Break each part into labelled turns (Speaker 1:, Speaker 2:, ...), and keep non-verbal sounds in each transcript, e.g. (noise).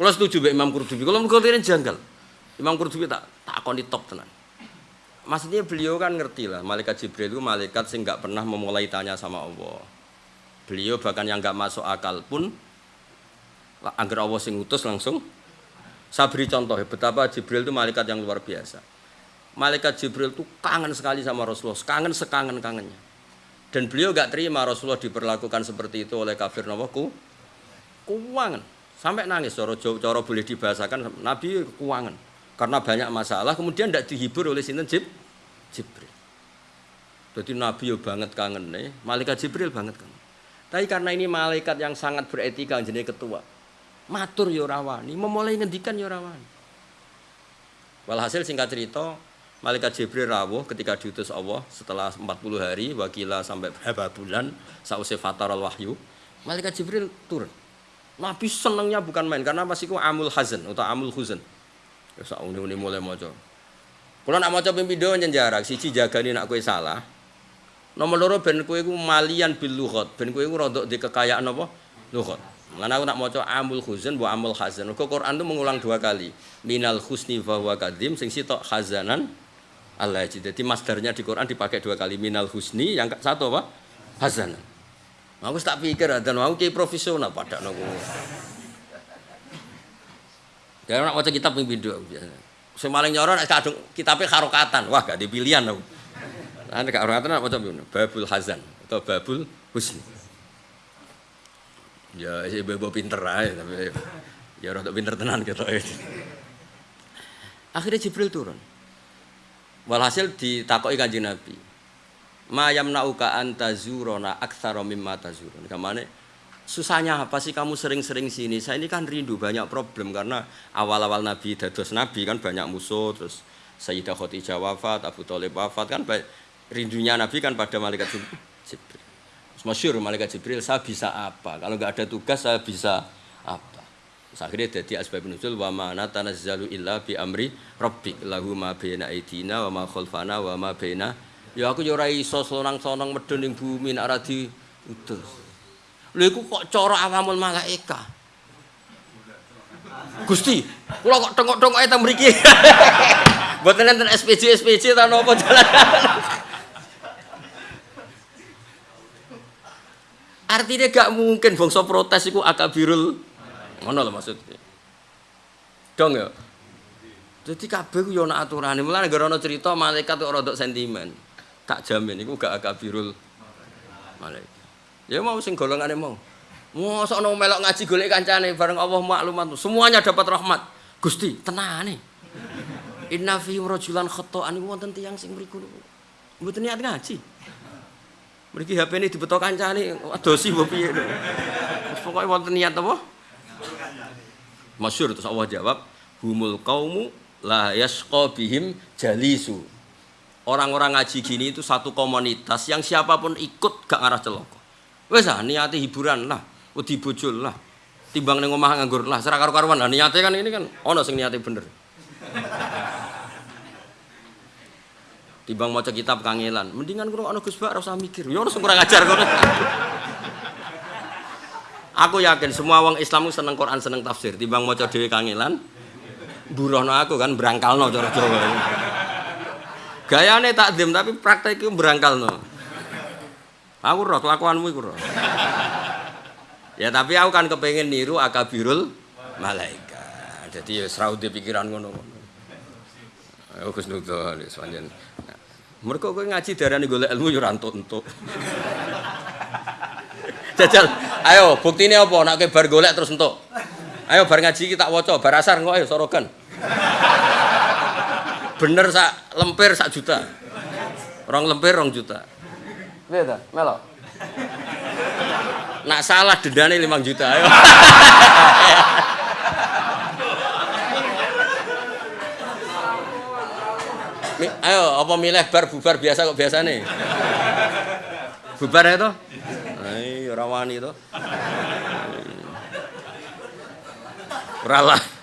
Speaker 1: Kalau setuju Mbak Imam Qurtubi. Kalau mergo ini janggal. Imam Qurtubi tak tak di top tenan. Maksudnya beliau kan ngerti lah, malaikat Jibril itu malaikat sing nggak pernah memulai tanya sama Allah. Beliau bahkan yang nggak masuk akal pun agar Allah sing utus langsung saya beri contoh betapa Jibril itu malaikat yang luar biasa. Malaikat Jibril itu kangen sekali sama Rasulullah, kangen sekangen-kangennya. Dan beliau gak terima Rasulullah diperlakukan seperti itu oleh kafir nawaku. Kuangan. Sampai nangis, coro, coro boleh dibahasakan, Nabi kuangan. Karena banyak masalah, kemudian tidak dihibur oleh sinten Jib, Jibril. Jadi Nabi yo banget kangen nih, malaikat Jibril banget kangen. Tapi karena ini malaikat yang sangat beretika, jadi ketua matur yo rawani, memulai ngendikan yo rawani. Walhasil singkat cerita, Malaikat Jibril rawuh ketika diutus Allah setelah 40 hari wakila sampai berapa bulan sausai fatar al wahyu Malaikat Jibril turun Nabi senangnya bukan main karena masih ku? Amul hazan atau amul huzan. Ya sak uni mulai maca. Kalau nak maca ping pindho jarak siji jagani nak kue salah. Nomor loro ben kue ku malian bil lughat. Ben kue ku di kekayaan apa? Lughat. Mana aku nak maca amul huzan bu amul hazan. Kok Quran itu mengulang dua kali. Minal husni wa huwa kadim sing sitok hazanan Allah Jadi masdarnya di Quran dipakai dua kali. Minal husni yang satu apa? Hazanan. Aku tak pikir dan mau kayak profesional pada nunggu. Dia nak maca kitab ping pindho biasa. Sing paling nyoron kadung kitabe harokatan. Wah, gak dipilihan aku. Nah, nek harokatan nak maca Babul Hazan atau Babul Husni. Ya, si bebo pinter aja, tapi ya rada pinter tenan gitu. Akhirnya Jibril turun. Walhasil ditakoki Kanjeng Nabi. Ma yamna'uka antazurona aktsara mimma tazurun. Kamane susahnya apa sih kamu sering-sering sini? Saya ini kan rindu banyak problem karena awal-awal Nabi dados Nabi kan banyak musuh terus Sayyidah Khadijah wafat, Abu Thalib wafat kan rindunya Nabi kan pada malaikat Jibril. Masyur malaikat Jibril, saya bisa apa? Kalau nggak ada tugas, saya bisa apa? Terus akhirnya jadi asbab nuzul wa ma natanazzalu illa bi amri rabbik lahu ma baina aidina wa ma khalfana wa ma baina ya aku yo ora iso sonang-sonang medun ning bumi nek ora diutus. Lha iku kok cara awamul malaika. Gusti, kula kok tengok-tengok teng mriki. (laughs) Mboten enten SPJ SPJ ta napa jalan. (laughs) Artinya gak mungkin bangsa protes itu akabirul ngono lho maksudnya. Dong ya. Jadi kabeh ku yo ana aturane. Mulane gara ana cerita malaikat kok rada sentimen. Tak jamin iku gak akabirul malaikat. Ya mau sing golongane mau. Mosok ono melok ngaji golek kancane bareng Allah maklumat. Semuanya dapat rahmat. Gusti, tenane. Inna fi rajulan khata'an wonten tiyang sing mriku. Mboten niat ngaji. Mriki HP ini dibeto kancane, adosi mbok piye. Pokoke wonten niat apa? Masyhur terus Allah jawab, humul kaumu la yasqa bihim jalisu. Orang-orang ngaji gini itu satu komunitas yang siapa pun ikut gak ngarah celoko. Wes ah niate hiburan lah, wedi bojol lah. Timbang ning omah nganggur lah, serak karo-karuan lah niate kan ini kan ono sing niate bener. Timbang maca kitab kangelan, mendingan ono Gus Bak mikir. Ya ono kurang ajar kono. Aku yakin semua wong Islam seneng Quran, seneng tafsir. Timbang maca dhewe kangelan, burono aku kan berangkalno cara Jawa. Gayane takdim tapi praktek iku berangkalno. Aku roh kelakuanmu iku roh. Ya tapi aku kan kepengen niru akabirul malaikat. Jadi ya serau pikiran ngono-ngono. Aku Gus Nudon, sepanjang. Mereka kowe ngaji darani golek ilmu yo ora entuk-entuk. Jajal, ayo buktine apa nek kowe bar golek terus entuk. Ayo bar ngaji kita waca, bar asar kok ayo sorogan. Bener sak lempir sak juta. Rong lempir rong juta. Piye ta? Melo. Nak salah dendane 5 juta. Ayo. Ayo, apa milih bar bubar biasa kok biasa nih? Bubar ya toh? Ayo, rawani toh. Ralah.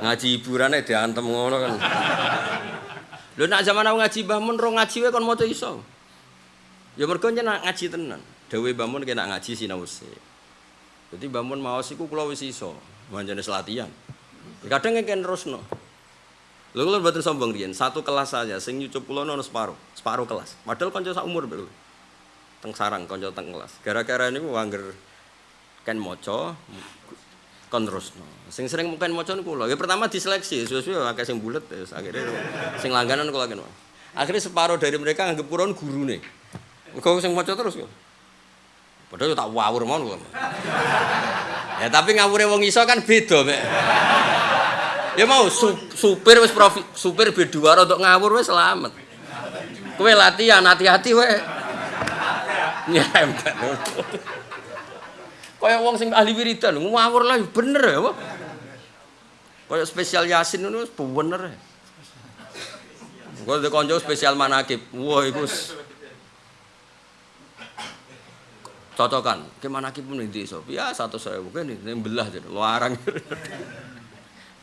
Speaker 1: Ngaji hiburannya diantem ngono kan. Lho nak zaman aku ngaji Mbah Mun ro ngaji wae kon maca iso. Ya mergo nak ngaji tenan. Dewe Mbah Mun kena ngaji sinau sik. Jadi Mbah Mun maos iku kula wis iso. Manjane latihan. Kadang ngeken terusno. Lho kula mboten sombong riyen, satu kelas saja sing nyucup kula ono separo, separo kelas. Padahal kanca sak umur lho. Teng sarang kanca teng kelas. Gara-gara niku angger ken maca kon terusno. Sing sering mungkin maca niku kula. Ya pertama diseleksi, suwe-suwe akeh sing bulet terus akhirnya sing langganan kula. Akhirnya separuh dari mereka anggap kurang gurune. Kau sing maca terus kok. Padahal tak wawur mon kok. Ya tapi ngawure wong iso kan beda. Ya mau su, supir wis profi, supir B2 untuk ngawur wis selamat. Kowe latihan hati-hati wae. Nyempet. Kaya wong sing ahli wiridan ngawur lah bener ya. Kaya spesial Yasin ngono bener. Gue udah konco spesial manakib. Wah, itu cocokan. Ke manakib pun so. Ya satu saya bukan ini belah jadi larang.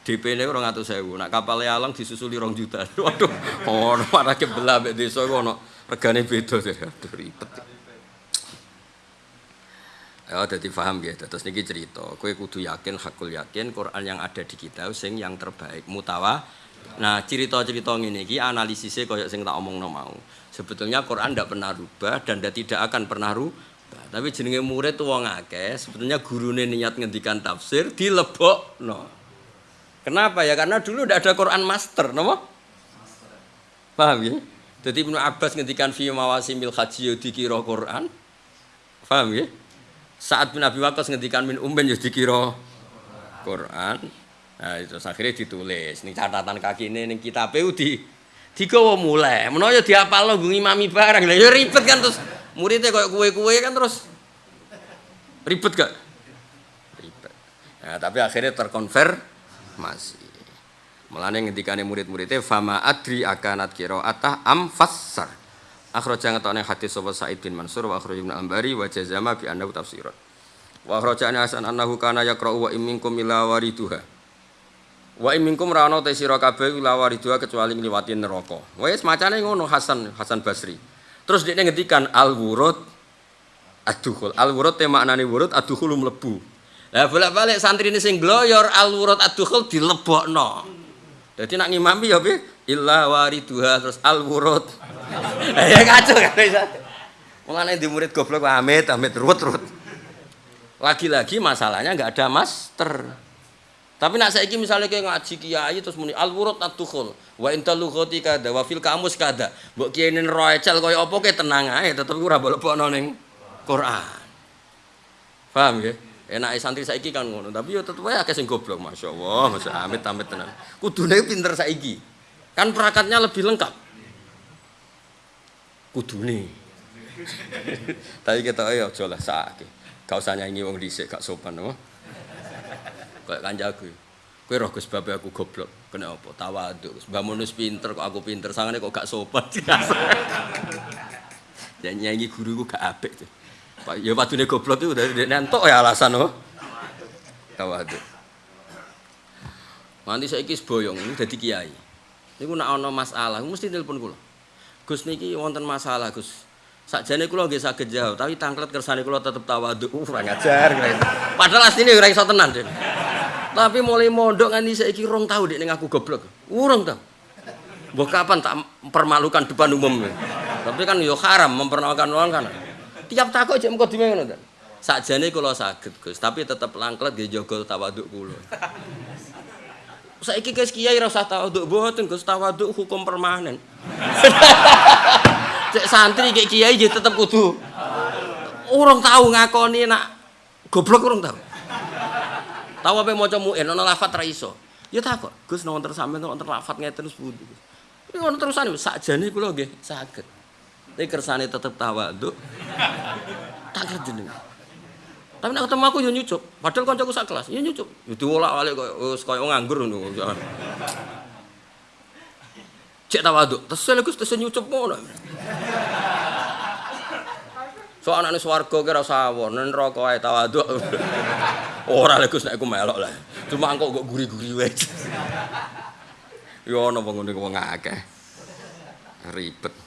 Speaker 1: DP ini orang atau saya nak kapal alang disusuli rong juta. (laughs) Waduh, oh manakib belah be desa ono regane beda aduh ribet. Ya, jadi paham ya. Terus niki cerita. Kue kudu yakin, hakul yakin. Quran yang ada di kita, sing yang terbaik. Mutawa Nah, cerita-cerita ini iki analisisnya koyok sing tak omong mau. Sebetulnya Quran tidak pernah rubah dan tidak akan pernah rubah. Tapi jenenge murid tuh wong akeh, sebetulnya gurune niat ngendikan tafsir dilebok no. Kenapa ya? Karena dulu tidak ada Quran master, no? Paham ya? Jadi Ibnu Abbas ngendikan fi mawasimil haji dikira Quran. Paham ya? Saat bin Abi Waqqas ngendikan min umben yo dikira Quran. Nah, itu akhirnya ditulis. Ini catatan kaki ini, kita di digawa mulai. Menawa ya diapal lo ngimami barang. Lah ya ribet kan terus muridnya kayak kue-kue kan terus ribet gak? Ribet. Nah, tapi akhirnya terkonfirmasi. Mulane ngendikane murid-muridnya fama adri akanat atah am fassar. Akhraja ngetone hadis sapa Sa'id bin Mansur wa akhraj Ibnu Ambari wa jazama bi annahu tafsirat. Wa akhraja Hasan annahu kana yaqra'u wa imminkum ila wariduha. Wa iminkum ra ana sira kabeh lawaridua kecuali ngliwati neraka. Wis macane ngono Hasan Hasan Basri. Terus dia ngendikan al wurud adukhul. Al wurud te maknane wurud adukhul mlebu. Lah bolak-balik santri ini sing gloyor al wurud adukhul dilebokno. Jadi nak ngimami ya piye? Illa wariduha terus al wurud. (laughs) ya kacau kan iso. Mulane di murid goblok amit amit ruwet-ruwet. Lagi-lagi masalahnya enggak ada master. Tapi nak saiki misalnya kayak ngaji kiai terus muni al wurud atukhul wa inta lughati kada wa fil kamus kada. Mbok kiai nen roecel kaya apa ke tenang ae tetep ora bolebokno ning Quran. Paham ya? Enak santri saiki kan ngono, tapi yo tetep wae akeh sing goblok masyaallah, masya amit amit tenan. Kudune pinter saiki. Kan perakatnya lebih lengkap. Kudune. tapi kita ayo aja lah sakit. Gak usah nyanyi wong dhisik gak sopan no kayak kanjaku kowe roh Gus aku goblok. Kena apa? Tawaduk. Mbah Munus pinter kok aku pinter. Sangane kok gak sopan ya nyanyi guruku gak apik tuh ya padune goblok itu dari nentok ya alasan oh tawaduk. Nanti saya kis boyong, ini jadi kiai. Ini nak ono masalah, mesti telepon kula. Gus niki wonten masalah Gus. Sakjane kula nggih saged jawab, tapi tangklet kersane kula tetep tawaduk. Uh, ora ngajar. Padahal asline ora iso tenan, Den. Tapi mulai mondok nganti saiki rong tahu dek ning aku goblok. Urung tau. Mbok kapan tak permalukan depan umum. Tapi kan yo haram mempermalukan orang kan. Tiap takut jek mengko dime ngono ta. Sakjane kula saged, Gus, tapi tetep langklet nggih jaga tawaduk kula. Saiki guys kiai ora usah tawaduk mboten Gus, tawaduk hukum permanen. (laughs) Cek santri kayak kiai jadi tetep kudu. Orang tahu ngakoni nak goblok orang tahu. Tahu apa mau coba ana lafat ra iso. Ya takut. Gus nonton sampean nonton lafat ngeten terus pundi. Ini ngono terusan sakjane kula nggih saged. Tapi kersane tetep tawaduk. Tak jeneng. Tapi nek ketemu aku yo nyucuk. Padahal kancaku sak kelas, yo nyucuk. Yo diolak-alik koyo wis koyo nganggur ngono. Cek tawaduk. Tesel Gus tesel nyucup ngono. So anakne swarga ki ora usah awon, neraka ae tawaduk. Ora lek Gus nek aku melok lah. Cuma engko kok guri-guri wae. Ya ana wong ngene wong akeh. Ribet.